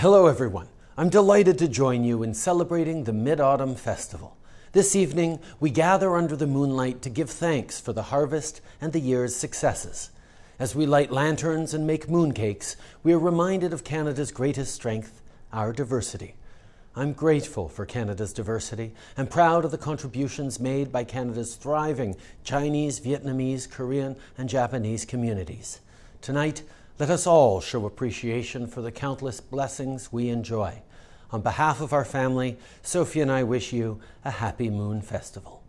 Hello, everyone. I'm delighted to join you in celebrating the Mid Autumn Festival. This evening, we gather under the moonlight to give thanks for the harvest and the year's successes. As we light lanterns and make mooncakes, we are reminded of Canada's greatest strength, our diversity. I'm grateful for Canada's diversity and proud of the contributions made by Canada's thriving Chinese, Vietnamese, Korean, and Japanese communities. Tonight, let us all show appreciation for the countless blessings we enjoy. On behalf of our family, Sophie and I wish you a happy Moon Festival.